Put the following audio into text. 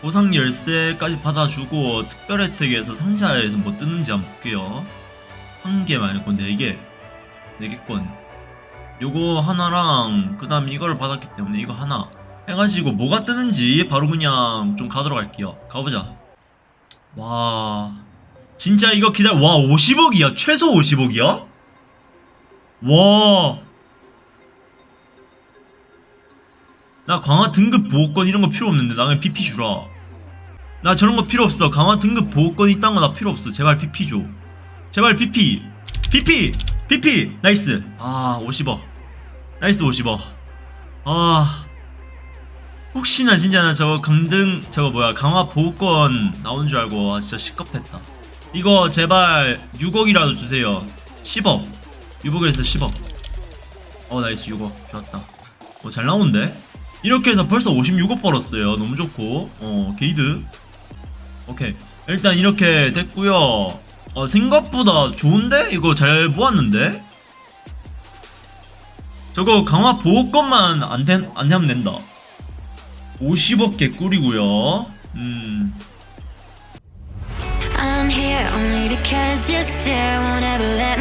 보상 열쇠까지 받아주고 특별 혜택에서 상자에서 뭐 뜨는지 한번 볼게요. 한 개 말고 네개. 네개권. 요거 하나랑 그 다음 이거를 받았기 때문에 이거 하나 해가지고 뭐가 뜨는지 바로 그냥 좀 가도록 할게요. 가보자. 와. 진짜 이거 기다려 와 50억이야? 최소 50억이야? 와. 나 강화 등급 보호권 이런 거 필요 없는데 나 그냥 BP 주라. 나 저런 거 필요 없어. 강화 등급 보호권 이딴 거 나 필요 없어. 제발 BP 줘. 제발 BP. BP. BP. nice. 아, 50억. nice 50억. 아. 혹시나 진짜 나 저거 강등 저거 뭐야 강화 보호권 나온 줄 알고 아, 진짜 식겁했다. 이거 제발 6억이라도 주세요. 10억. 유복에서 10억. 어 nice 6억 좋았다. 어잘 나오는데? 이렇게 해서 벌써 56억 벌었어요. 너무 좋고 어 게이드. 오케이 일단 이렇게 됐고요. 어 생각보다 좋은데? 이거 잘 모았는데? 저거 강화 보호권만 안, 된, 안 하면 된다. 50억 개꿀이고요. 음. I'm here only because your stare won't ever let